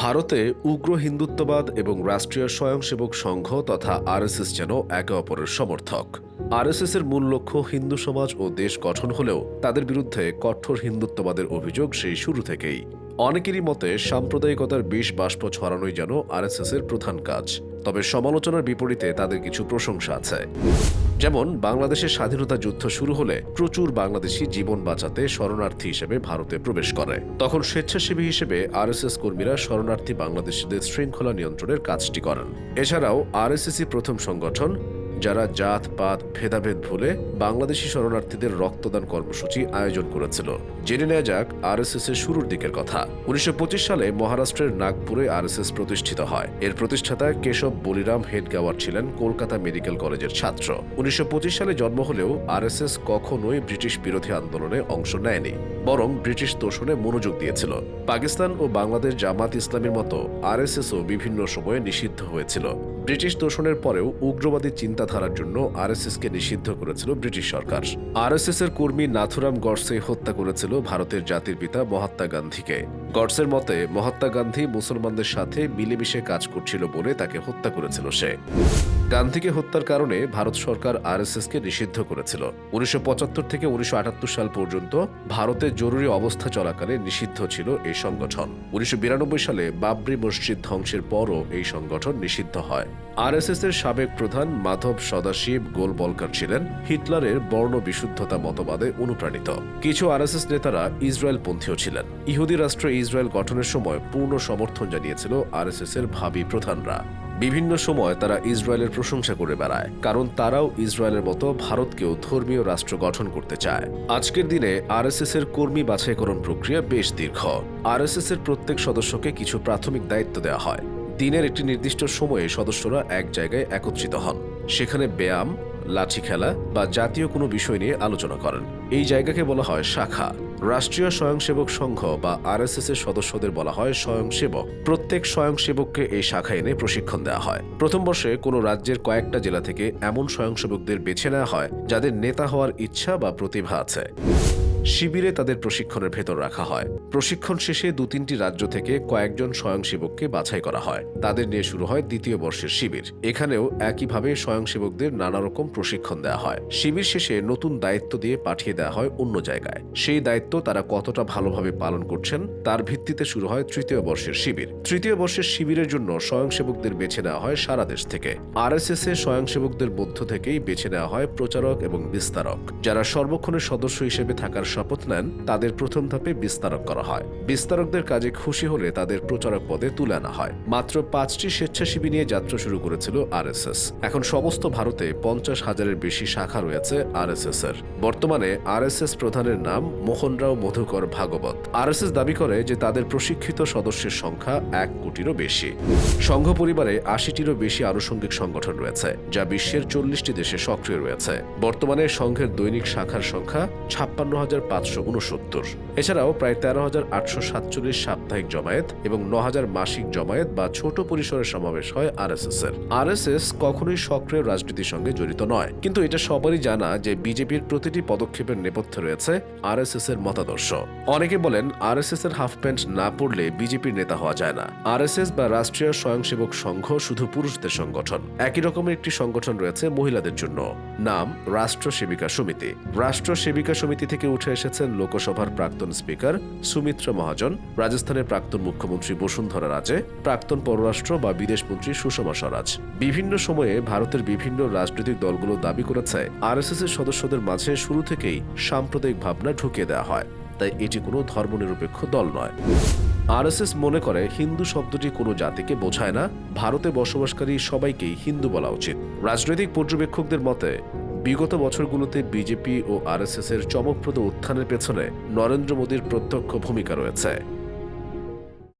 ভারতে উগ্র হিন্দুত্ববাদ এবং রাষ্ট্রীয় স্বয়ংসেবক সংঘ তথা আরএসএস যেন একে অপরের সমর্থক। আরএসএস এর মূল লক্ষ্য হিন্দু সমাজ ও দেশ গঠন হলেও তাদের বিরুদ্ধে কঠোর হিন্দুত্ববাদের অভিযোগ সেই শুরু থেকেই। অনেকেরই মতে সাম্প্রদায়িকতার বিষ বাষ্প ছড়ানোই যেন আরএসএস এর প্রধান কাজ। তবে সমালোচনার বিপরীতে তাদের কিছু প্রশংসা আছে। যেমন, বাংলাদেশের স্বাধীনতা যুদ্ধ শুরু হলে প্রচুর বাংলাদেশি জীবন বাঁচাতে শরণার্থী হিসেবে ভারতে প্রবেশ করে। তখন স্বেচ্ছাসেবী হিসেবে আরএসএস কর্মীরা শরণার্থী বাংলাদেশিদের শৃঙ্খলা নিয়ন্ত্রণের কাজটি করেন। এছাড়াও, আরএসএসই প্রথম সংগঠন যারা জাত, পাত, ভেদাভেদ ভুলে বাংলাদেশি শরণার্থীদের রক্তদান কর্মসূচি আয়োজন করেছিল। জেনে নেওয়া যাক আরএসএস এর শুরুর দিকের কথা। উনিশশো পঁচিশ সালে মহারাষ্ট্রের নাগপুরে আরএসএস প্রতিষ্ঠিত হয়। এর প্রতিষ্ঠাতা কেশব বলিরাম হেডগাওয়ার ছিলেন কলকাতা মেডিকেল কলেজের ছাত্র। উনিশশো পঁচিশ সালে জন্ম হলেও আরএসএস কখনোই ব্রিটিশ বিরোধী আন্দোলনে অংশ নেয়নি, বরং ব্রিটিশ তোষণে মনোযোগ দিয়েছিল। পাকিস্তান ও বাংলাদেশ জামাত ইসলামের মতো আরএসএসও বিভিন্ন সময়ে নিষিদ্ধ হয়েছিল। ব্রিটিশ তোষণের পরেও উগ্রবাদী চিন্তাধারার জন্য আরএসএসকে নিষিদ্ধ করেছিল ব্রিটিশ সরকার। আরএসএস এর কর্মী নাথুরাম গডসে হত্যা করেছিল ভারতের জাতির পিতা মহাত্মা গান্ধীকে। গডসের মতে, মহাত্মা গান্ধী মুসলমানদের সাথে মিলেমিশে কাজ করছিল বলে তাকে হত্যা করেছিল সে। গান্ধীকে হত্যার কারণে ভারত সরকার আরএসএসকে নিষিদ্ধ করেছিল। উনিশশো পঁচাত্তর থেকে উনিশশো আটাত্তর সাল পর্যন্ত ভারতে জরুরি অবস্থা চলাকালে নিষিদ্ধ ছিল এই সংগঠন। উনিশশো বিরানব্বই সালে বাবরি মসজিদ ধ্বংসের পরও এই সংগঠন নিষিদ্ধ হয়। আরএসএস এর সাবেক প্রধান মাধব সদাশিব গোল বলকার ছিলেন। হিটলারের বর্ণ বিশুদ্ধতা মতবাদে অনুপ্রাণিত। কিছু আরএসএস নেতারা ইসরায়েল পন্থীও ছিলেন। ইহুদি রাষ্ট্র ইসরায়েল গঠনের সময় পূর্ণ সমর্থন জানিয়েছিল আরএসএস এর ভাবি প্রধানরা। বিভিন্ন সময় তারা ইসরায়েলের প্রশংসা করে বেড়ায়, কারণ তারাও ইসরায়েলের মতো ভারতকেও ধর্মীয় রাষ্ট্র গঠন করতে চায়। আজকের দিনে আরএসএস এর কর্মী বাছাইকরণ প্রক্রিয়া বেশ দীর্ঘ। আরএসএস এর প্রত্যেক সদস্যকে কিছু প্রাথমিক দায়িত্ব দেওয়া হয়। দিনের একটি নির্দিষ্ট সময়ে সদস্যরা এক জায়গায় একত্রিত হন। সেখানে ব্যায়াম, লাঠি খেলা বা জাতীয় কোনো বিষয় নিয়ে আলোচনা করেন। এই জায়গাকে বলা হয় শাখা। রাষ্ট্রীয় স্বয়ংসেবক সংঘ বা আরএসএস এর সদস্যদের বলা হয় স্বয়ংসেবক। প্রত্যেক স্বয়ংসেবককে এই শাখা এনে প্রশিক্ষণ দেওয়া হয়। প্রথম বর্ষে কোনো রাজ্যের কয়েকটা জেলা থেকে এমন স্বয়ংসেবকদের বেছে নেওয়া হয় যাদের নেতা হওয়ার ইচ্ছা বা প্রতিভা আছে। শিবিরে তাদের প্রশিক্ষণের ভেতর রাখা হয়। প্রশিক্ষণ শেষে দু তিনটি রাজ্য থেকে কয়েকজন স্বয়ংসেবককে বাছাই করা হয়। তাদের নিয়ে শুরু হয় দ্বিতীয় বর্ষের শিবির। এখানেও একইভাবে স্বয়ংসেবকদের নানা রকম প্রশিক্ষণ দেওয়া হয়। শিবির শেষে নতুন দায়িত্ব দিয়ে পাঠিয়ে দেওয়া হয় অন্য জায়গায়। সেই দায়িত্ব তারা কতটা ভালোভাবে পালন করছেন, তার ভিত্তিতে শুরু হয় তৃতীয় বর্ষের শিবির। তৃতীয় বর্ষের শিবিরের জন্য স্বয়ংসেবকদের বেছে নেওয়া হয় সারা দেশ থেকে। আরএসএস এ স্বয়ংসেবকদের মধ্য থেকেই বেছে নেওয়া হয় প্রচারক এবং বিস্তারক। যারা সর্বক্ষণের সদস্য হিসেবে থাকার শপথ নেন, তাদের প্রথম ধাপে বিস্তারক করা হয়। বিস্তারকদের কাজে খুশি হলে তাদের প্রচারক পদে তুলে আনা হয়। মাত্র পাঁচটি স্বেচ্ছাসেবী নিয়ে যাত্রা শুরু করেছিল আরএসএস। এখন সমস্ত ভারতে পঞ্চাশ হাজারের বেশি শাখা রয়েছে আরএসএস এর বর্তমানে আরএসএস প্রধানের নাম মোহনরাও মধুকর ভাগবত। আরএসএস দাবি করে যে তাদের প্রশিক্ষিত সদস্যের সংখ্যা এক কোটিরও বেশি। সংঘ পরিবারে আশিটিরও বেশি আনুষঙ্গিক সংগঠন রয়েছে, যা বিশ্বের চল্লিশটি দেশে সক্রিয় রয়েছে। বর্তমানে সংঘের দৈনিক শাখার সংখ্যা ছাপ্পান্ন হাজার উনসত্তর এছাড়াও প্রায় তেরো হাজার আটশো সাতচল্লিশ সাপ্তাহিক জমায়েত এবং ন হাজার মাসিক জমায়েত বা ছোট পরিসরের সমাবেশ হয় আরএসএস এর। আরএসএস কখনোই সক্রিয় রাজনীতির সঙ্গে জড়িত নয়। কিন্তু এটা সবারই জানা যে বিজেপির প্রতিটি পদক্ষেপের নেপথ্যে রয়েছে আরএসএস এর মতাদর্শ। অনেকে বলেন আরএসএস এর হাফ প্যান্ট না পড়লে বিজেপির নেতা হওয়া যায় না। আরএসএস বা রাষ্ট্রীয় স্বয়ংসেবক সংঘ শুধু পুরুষদের সংগঠন। একই রকমের একটি সংগঠন রয়েছে মহিলাদের জন্য। নাম রাষ্ট্র সেবিকা সমিতি। রাষ্ট্র সেবিকা সমিতি থেকে উঠে এসেছেন লোকসভার প্রাক্তন স্পিকার সুমিত্রা মহাজন, রাজস্থানের প্রাক্তন মুখ্যমন্ত্রী বসুন্ধরা রাজে, প্রাক্তন পররাষ্ট্র বা বিদেশমন্ত্রী সুষমা স্বরাজ। বিভিন্ন সময়ে ভারতের বিভিন্ন রাজনৈতিক দলগুলো দাবি করেছে, আরএসএস এর সদস্যদের মাঝে শুরু থেকেই সাম্প্রদায়িক ভাবনা ঢুকিয়ে দেওয়া হয়। তাই এটি কোনো ধর্মনিরপেক্ষ দল নয়। আরএসএস মনে করে হিন্দু শব্দটি কোনো জাতিকে বোঝায় না, ভারতে বসবাসকারী সবাইকেই হিন্দু বলা উচিত। রাজনৈতিক পর্যবেক্ষকদের মতে বিগত বছরগুলোতে বিজেপি ও আরএসএস এর চমকপ্রদ উত্থানের পেছনে নরেন্দ্র মোদীর প্রত্যক্ষ ভূমিকা রয়েছে।